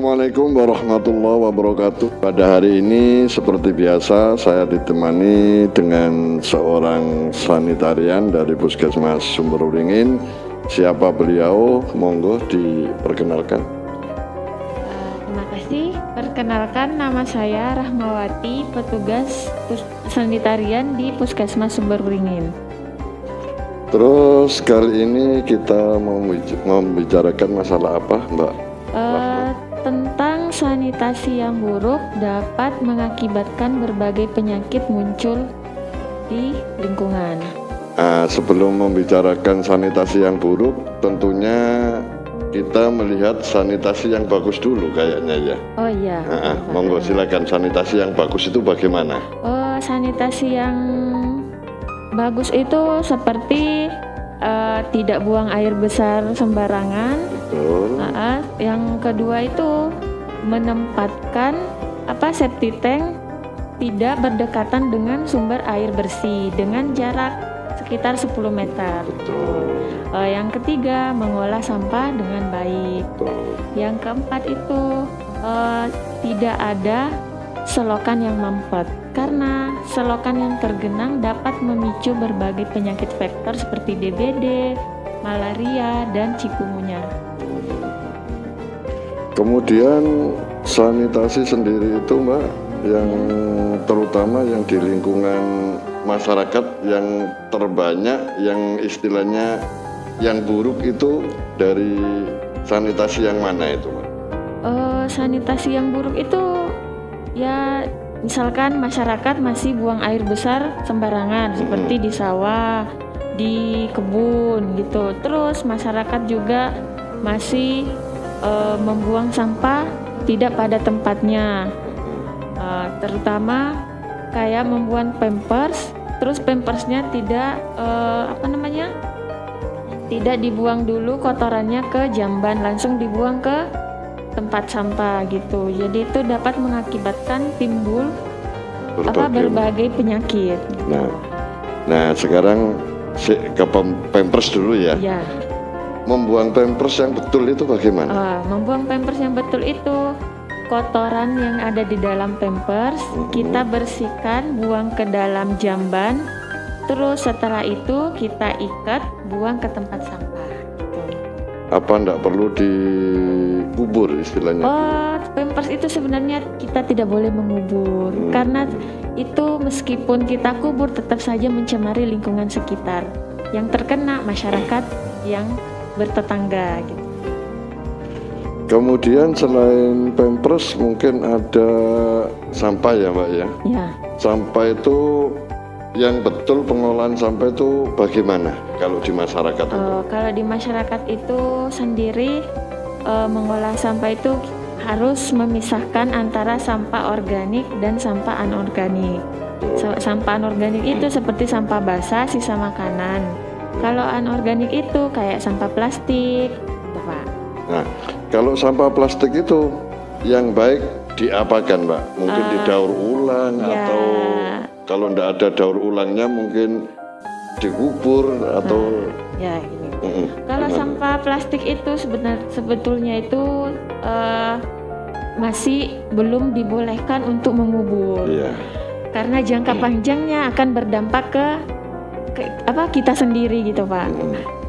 Assalamualaikum warahmatullahi wabarakatuh. Pada hari ini seperti biasa saya ditemani dengan seorang sanitarian dari Puskesmas Sumberuringin. Siapa beliau? Monggo diperkenalkan. Uh, terima kasih. Perkenalkan nama saya Rahmawati, petugas sanitarian di Puskesmas Sumberuringin. Terus kali ini kita mau membicarakan masalah apa, Mbak? Sanitasi yang buruk dapat mengakibatkan berbagai penyakit muncul di lingkungan. Nah, sebelum membicarakan sanitasi yang buruk, tentunya kita melihat sanitasi yang bagus dulu kayaknya ya. Oh iya. Nah, monggo silakan sanitasi yang bagus itu bagaimana? Oh, sanitasi yang bagus itu seperti uh, tidak buang air besar sembarangan. Betul. Uh, yang kedua itu menempatkan apa septic tank tidak berdekatan dengan sumber air bersih dengan jarak sekitar 10 meter. Betul. Uh, yang ketiga mengolah sampah dengan baik. Betul. Yang keempat itu uh, tidak ada selokan yang mampet karena selokan yang tergenang dapat memicu berbagai penyakit vektor seperti DBD, malaria, dan cikungunya. Kemudian sanitasi sendiri itu Mbak, yang terutama yang di lingkungan masyarakat yang terbanyak, yang istilahnya yang buruk itu dari sanitasi yang mana itu Mbak? Uh, sanitasi yang buruk itu ya misalkan masyarakat masih buang air besar sembarangan seperti di sawah, di kebun gitu. Terus masyarakat juga masih uh, membuang sampah tidak pada tempatnya. Uh, terutama kayak membuang pampers, terus pampersnya tidak uh, apa namanya? tidak dibuang dulu kotorannya ke jamban, langsung dibuang ke tempat sampah gitu. Jadi itu dapat mengakibatkan timbul berbagai, apa berbagai penyakit. Nah, nah sekarang ke pampers dulu ya. Ya. Membuang pampers yang betul itu bagaimana? Uh, membuang pampers yang betul itu kotoran yang ada di dalam pampers -huh. kita bersihkan, buang ke dalam jamban. Terus setelah itu kita ikat, buang ke tempat sampah. Apa enggak perlu dikubur istilahnya? Oh, pampers itu sebenarnya kita tidak boleh mengubur hmm. karena itu meskipun kita kubur tetap saja mencemari lingkungan sekitar. Yang terkena masyarakat yang bertetangga gitu. Kemudian selain pampers mungkin ada sampah ya, Mbak ya? Ya. Sampah itu yang betul pengolahan sampah itu bagaimana kalau di masyarakat itu? Uh, kalau di masyarakat itu sendiri uh, mengolah sampah itu harus memisahkan antara sampah organik dan sampah anorganik. Oh. Sampah anorganik itu seperti sampah basah, sisa makanan. Kalau anorganik itu kayak sampah plastik, gitu, Pak. Nah, kalau sampah plastik itu yang baik diapakan, Mbak? Mungkin uh, didaur ulang ya. atau kalau tidak ada daur ulangnya mungkin dikubur atau nah, ya ini. Mm -mm. Kalau Gimana? sampah plastik itu sebenar sebetulnya itu uh, masih belum dibolehkan untuk mengubur. Yeah. Karena jangka panjangnya akan berdampak ke apa kita sendiri gitu pak.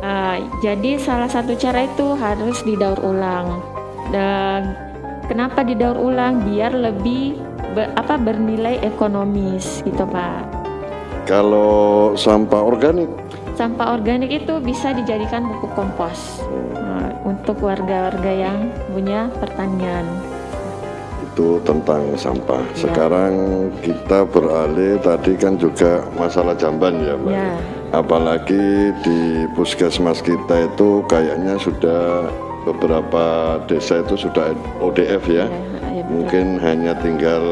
Uh, jadi salah satu cara itu harus didaur ulang. Dan kenapa didaur ulang? Biar lebih ber, apa bernilai ekonomis gitu Pak. Kalau sampah organik? Sampah organik itu bisa dijadikan pupuk kompos nah, untuk warga-warga yang punya pertanian. Itu tentang sampah. Ya. Sekarang kita beralih tadi kan juga masalah jamban ya Mbak. Ya. Apalagi di puskesmas kita itu kayaknya sudah beberapa desa itu sudah ODF ya. ya ya, mungkin hanya tinggal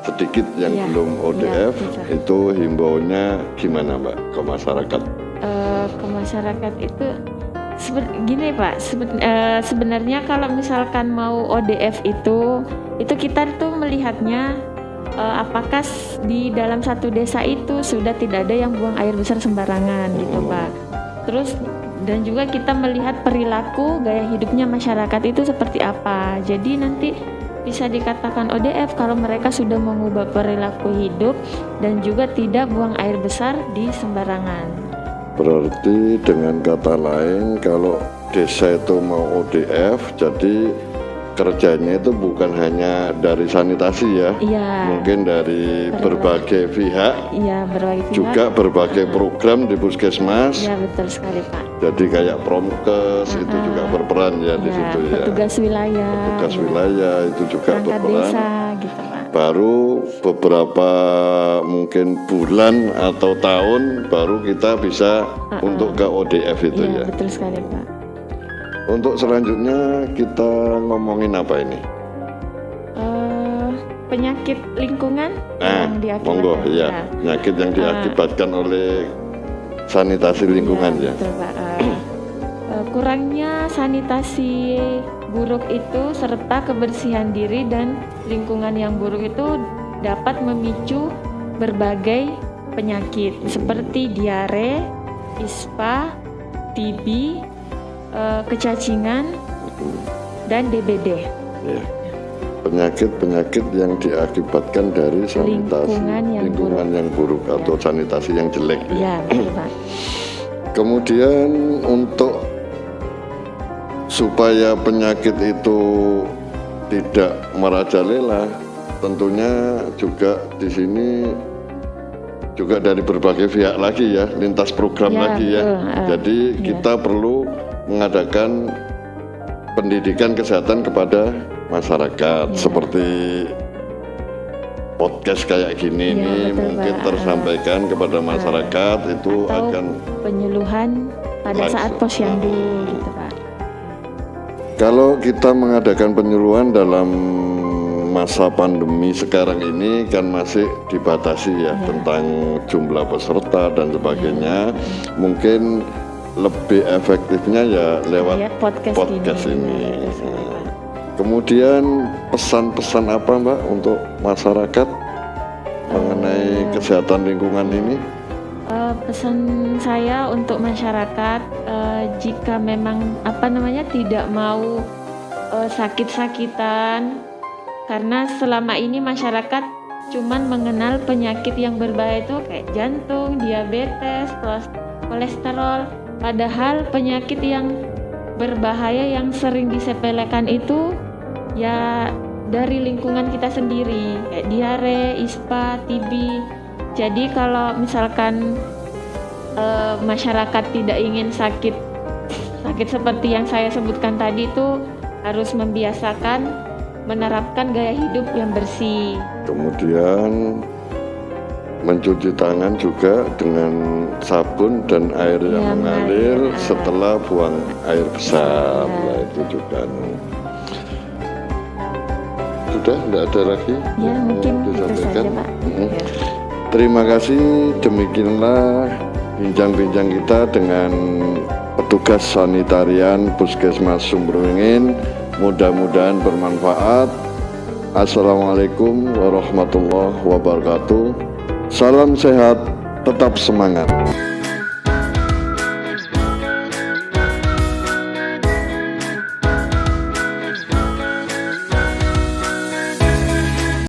sedikit yang ya, belum ODF ya, itu himbaunya gimana Mbak ke masyarakat? Uh, ke masyarakat itu seben, gini Pak seben, uh, sebenarnya kalau misalkan mau ODF itu itu kita tuh melihatnya uh, apakah di dalam satu desa itu sudah tidak ada yang buang air besar sembarangan gitu, gitu Pak. Terus dan juga kita melihat perilaku gaya hidupnya masyarakat itu seperti apa. Jadi nanti bisa dikatakan ODF kalau mereka sudah mengubah perilaku hidup dan juga tidak buang air besar di sembarangan. Berarti dengan kata lain kalau desa itu mau ODF jadi kerjanya itu bukan hanya dari sanitasi ya, Iya. mungkin dari berbagai pihak, Iya, berbagai pihak. juga berbagai program di puskesmas. Ya, betul sekali, Pak. Jadi kayak promkes itu juga berperan ya di Ya, situ ya. petugas wilayah. Tugas ya. wilayah itu juga Perangkat berperan. desa gitu. Baru beberapa mungkin bulan atau tahun baru kita bisa untuk ke ODF itu Iya, ya. betul sekali, Pak. Untuk selanjutnya kita ngomongin apa ini? Eh, penyakit lingkungan Nah, yang diakibatkan. monggo ya, Nah, penyakit yang diakibatkan oleh sanitasi lingkungan ya. betul, Pak. Eh, kurangnya sanitasi buruk itu serta kebersihan diri dan lingkungan yang buruk itu dapat memicu berbagai penyakit seperti diare, ispa, TB, eh, kecacingan, dan DBD. Ya. Penyakit-penyakit yang diakibatkan dari sanitasi Lingkungan yang lingkungan yang buruk atau sanitasi yang jelek. ya. Ya. Kemudian untuk supaya penyakit itu tidak merajalela, tentunya juga di sini juga dari berbagai pihak lagi ya, lintas program Ya, lagi ya. Ah, Jadi ya. kita perlu mengadakan pendidikan kesehatan kepada masyarakat Ya. seperti podcast kayak gini Ya, nih betul, mungkin Pak. tersampaikan kepada masyarakat itu Atau akan penyuluhan pada Langsung. saat posyandu gitu, Pak. Kalau kita mengadakan penyuluhan dalam masa pandemi sekarang ini kan masih dibatasi ya tentang jumlah peserta dan sebagainya. Mungkin lebih efektifnya ya lewat Ya, podcast, podcast ini. ini. Ya. Kemudian pesan-pesan apa Mbak untuk masyarakat mengenai kesehatan lingkungan ini? Pesan saya untuk masyarakat eh, jika memang apa namanya tidak mau eh, sakit-sakitan karena selama ini masyarakat cuman mengenal penyakit yang berbahaya itu kayak jantung, diabetes, koles- kolesterol. Padahal penyakit yang berbahaya yang sering disepelekan itu ya dari lingkungan kita sendiri kayak diare, ispa, TB jadi kalau misalkan eh, masyarakat tidak ingin sakit sakit seperti yang saya sebutkan tadi itu harus membiasakan menerapkan gaya hidup yang bersih. Kemudian mencuci tangan juga dengan sabun dan air yang Yang mengalir ah. setelah buang air besar. Ya. Nah, itu juga. Sudah, tidak ada lagi Ya yang mungkin mau itu disampaikan? saja Pak. Mhm. Ya. Terima kasih. Demikianlah bincang-bincang kita dengan petugas sanitarian Puskesmas Sumberwingin. Mudah-mudahan bermanfaat. Assalamualaikum warahmatullahi wabarakatuh. Salam sehat, tetap semangat.